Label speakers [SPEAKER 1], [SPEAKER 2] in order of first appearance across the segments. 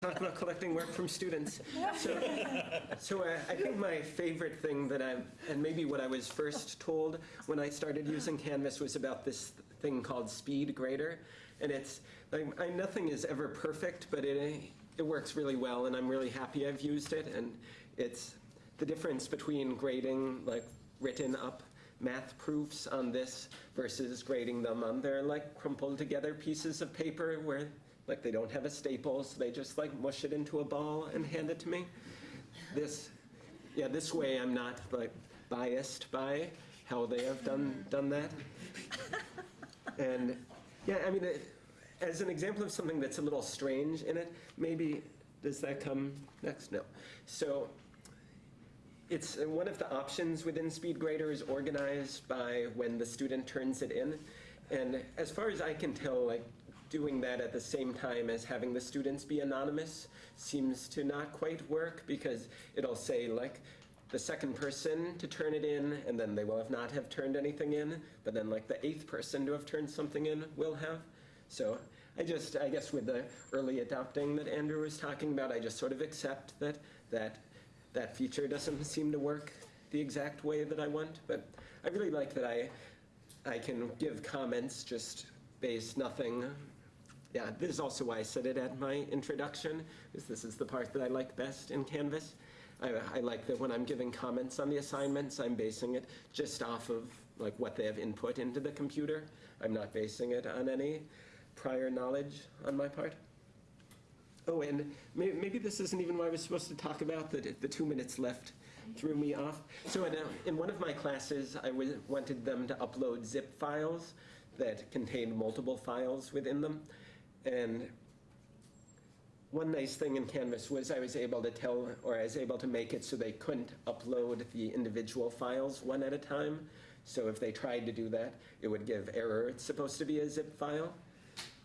[SPEAKER 1] talk about collecting work from students. So, so uh, I think my favorite thing that I, and maybe what I was first told when I started using Canvas was about this thing called Speed Grader. And it's, like, I, nothing is ever perfect, but it, it works really well, and I'm really happy I've used it. And it's the difference between grading, like, written up math proofs on this versus grading them on their like crumpled together pieces of paper where like they don't have a staple, so they just like mush it into a ball and hand it to me. This, yeah, this way I'm not like biased by how they have done done that. And yeah, I mean, it, as an example of something that's a little strange in it, maybe does that come next? No. So it's uh, one of the options within SpeedGrader is organized by when the student turns it in. And as far as I can tell, like doing that at the same time as having the students be anonymous seems to not quite work because it'll say like the second person to turn it in and then they will have not have turned anything in, but then like the eighth person to have turned something in will have. So I just, I guess with the early adopting that Andrew was talking about, I just sort of accept that that that feature doesn't seem to work the exact way that I want. But I really like that I, I can give comments just based nothing. Yeah, this is also why I said it at my introduction, because this is the part that I like best in Canvas. I, I like that when I'm giving comments on the assignments, I'm basing it just off of like what they have input into the computer. I'm not basing it on any prior knowledge on my part. Oh, and may, maybe this isn't even what I was supposed to talk about. The, the two minutes left threw me off. So in, a, in one of my classes, I wanted them to upload zip files that contained multiple files within them. And one nice thing in Canvas was I was able to tell, or I was able to make it so they couldn't upload the individual files one at a time. So if they tried to do that, it would give error. It's supposed to be a zip file.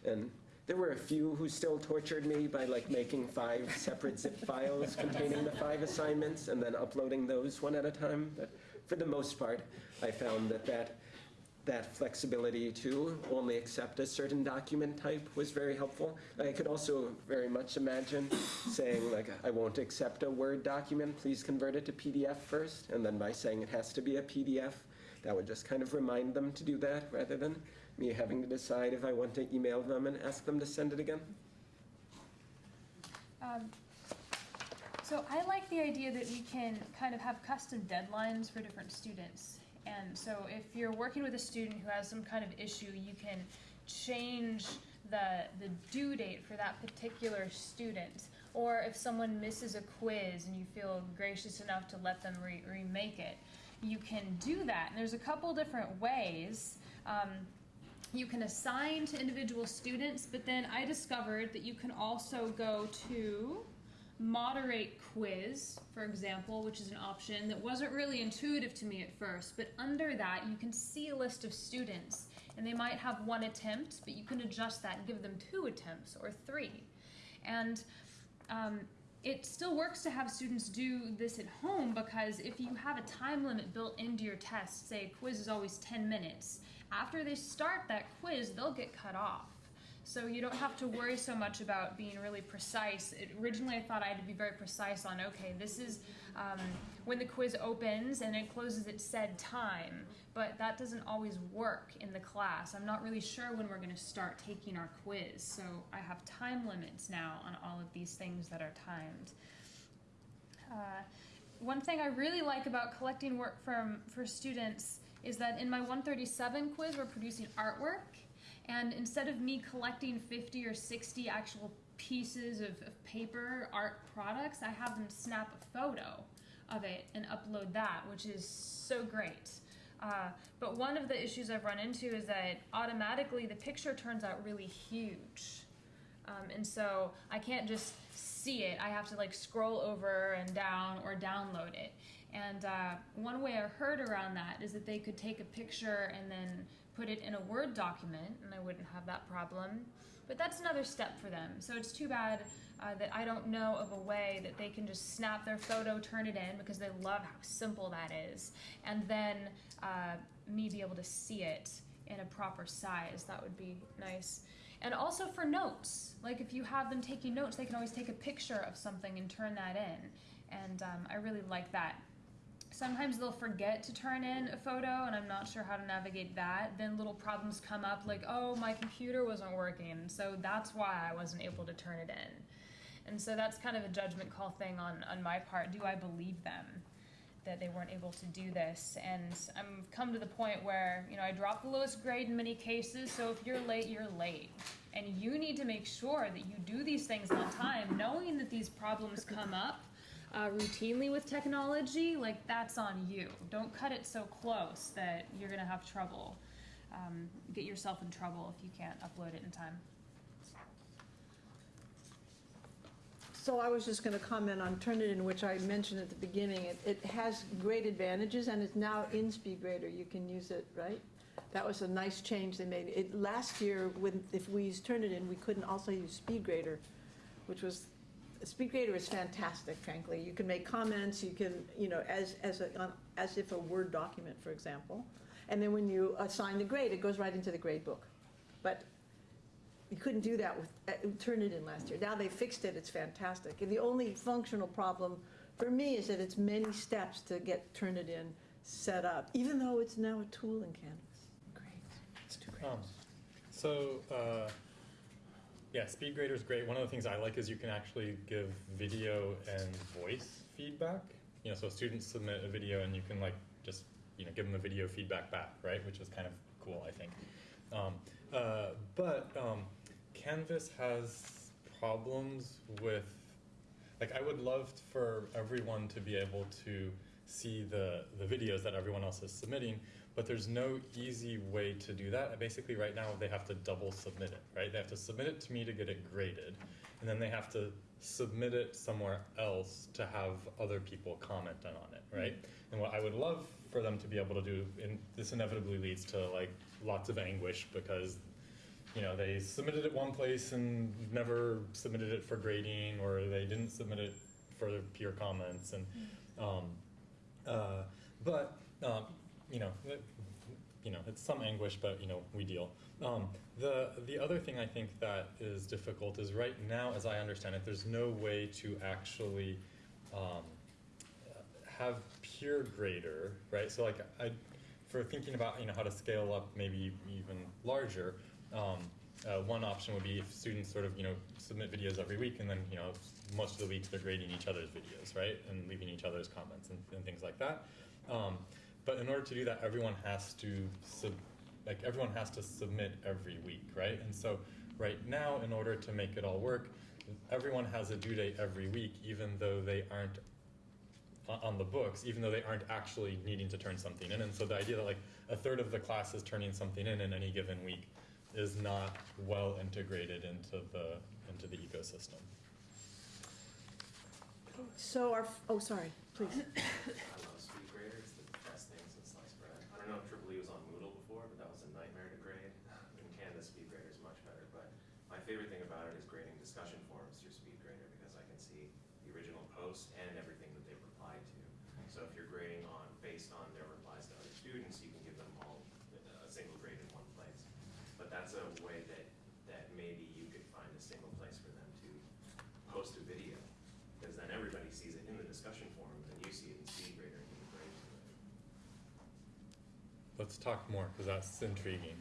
[SPEAKER 1] And there were a few who still tortured me by like making five separate zip files containing the five assignments and then uploading those one at a time. But for the most part, I found that that, that flexibility to only accept a certain document type was very helpful. I could also very much imagine saying like, I won't accept a Word document, please convert it to PDF first. And then by saying it has to be a PDF, that would just kind of remind them to do that rather than me having to decide if I want to email them and ask them to send it again.
[SPEAKER 2] Um, so I like the idea that we can kind of have custom deadlines for different students. And so if you're working with a student who has some kind of issue, you can change the, the due date for that particular student. Or if someone misses a quiz and you feel gracious enough to let them re remake it, you can do that. And there's a couple different ways. Um, you can assign to individual students, but then I discovered that you can also go to moderate quiz, for example, which is an option that wasn't really intuitive to me at first, but under that you can see a list of students and they might have one attempt, but you can adjust that and give them two attempts or three. And um, it still works to have students do this at home because if you have a time limit built into your test, say a quiz is always 10 minutes, after they start that quiz, they'll get cut off. So you don't have to worry so much about being really precise. It, originally, I thought I had to be very precise on, okay, this is um, when the quiz opens and it closes at said time, but that doesn't always work in the class. I'm not really sure when we're gonna start taking our quiz, so I have time limits now on all of these things that are timed. Uh, one thing I really like about collecting work from for students is that in my 137 quiz, we're producing artwork and instead of me collecting 50 or 60 actual pieces of, of paper art products, I have them snap a photo of it and upload that, which is so great. Uh, but one of the issues I've run into is that automatically the picture turns out really huge. Um, and so I can't just see it. I have to like scroll over and down or download it. And uh, one way I heard around that is that they could take a picture and then put it in a Word document, and I wouldn't have that problem. But that's another step for them. So it's too bad uh, that I don't know of a way that they can just snap their photo, turn it in, because they love how simple that is, and then uh, me be able to see it in a proper size. That would be nice. And also for notes, like if you have them taking notes, they can always take a picture of something and turn that in. And um, I really like that. Sometimes they'll forget to turn in a photo, and I'm not sure how to navigate that. Then little problems come up, like, oh, my computer wasn't working, so that's why I wasn't able to turn it in. And so that's kind of a judgment call thing on, on my part. Do I believe them that they weren't able to do this? And I'm come to the point where, you know, I drop the lowest grade in many cases, so if you're late, you're late. And you need to make sure that you do these things on time, knowing that these problems come up uh, routinely with technology, like that's on you. Don't cut it so close that you're gonna have trouble. Um, get yourself in trouble if you can't upload it in time.
[SPEAKER 3] So I was just going to comment on Turnitin, which I mentioned at the beginning. It, it has great advantages and it's now in SpeedGrader. You can use it, right? That was a nice change they made. It, last year, when, if we used Turnitin, we couldn't also use SpeedGrader, which was, SpeedGrader is fantastic, frankly. You can make comments, you can, you know, as, as a, on- as if a Word document, for example. And then when you assign the grade, it goes right into the grade book. But you couldn't do that with uh, Turnitin last year. Now they fixed it, it's fantastic. And the only functional problem for me is that it's many steps to get Turnitin set up, even though it's now a tool in Canvas. Great, it's too great.
[SPEAKER 4] Um, so, uh, yeah, SpeedGrader is great. One of the things I like is you can actually give video and voice feedback. You know, so students submit a video and you can like just, you know, give them the video feedback back, right? Which is kind of cool, I think. Um, uh, but um, Canvas has problems with, like, I would love for everyone to be able to see the, the videos that everyone else is submitting, but there's no easy way to do that. Basically, right now, they have to double submit it, right? They have to submit it to me to get it graded, and then they have to submit it somewhere else to have other people comment on it, right? And what I would love for them to be able to do, and this inevitably leads to like lots of anguish because you know they submitted it one place and never submitted it for grading, or they didn't submit it for peer comments, and um, uh, but um, you know, you know, it's some anguish, but you know, we deal. Um, the the other thing I think that is difficult is right now, as I understand it, there's no way to actually um, have peer grader, right? So like I, for thinking about you know how to scale up maybe even larger. Um, uh, one option would be if students sort of you know submit videos every week, and then you know most of the weeks they're grading each other's videos, right, and leaving each other's comments and, and things like that. Um, but in order to do that, everyone has to sub, like everyone has to submit every week, right? And so right now, in order to make it all work, everyone has a due date every week, even though they aren't on the books, even though they aren't actually needing to turn something in. And so the idea that like a third of the class is turning something in in any given week is not well integrated into the into the ecosystem.
[SPEAKER 3] So our, oh, sorry, please.
[SPEAKER 5] I love SpeedGrader, it's the best thing since sliced bread. I don't know if Triple E was on Moodle before, but that was a nightmare to grade. In Canvas, SpeedGrader is much better, but my favorite thing about it is grading discussion forums through SpeedGrader because I can see the original post and everything that they've replied to. So if you're grading on, based on their replies to other students, you can give them all a single grade in one place. But that's a way that, that maybe you could find a single place for them to post a video. Because then everybody sees it in the discussion forum, and you see it in SpeedGrader and you can grade to it.
[SPEAKER 4] Let's talk more because that's intriguing.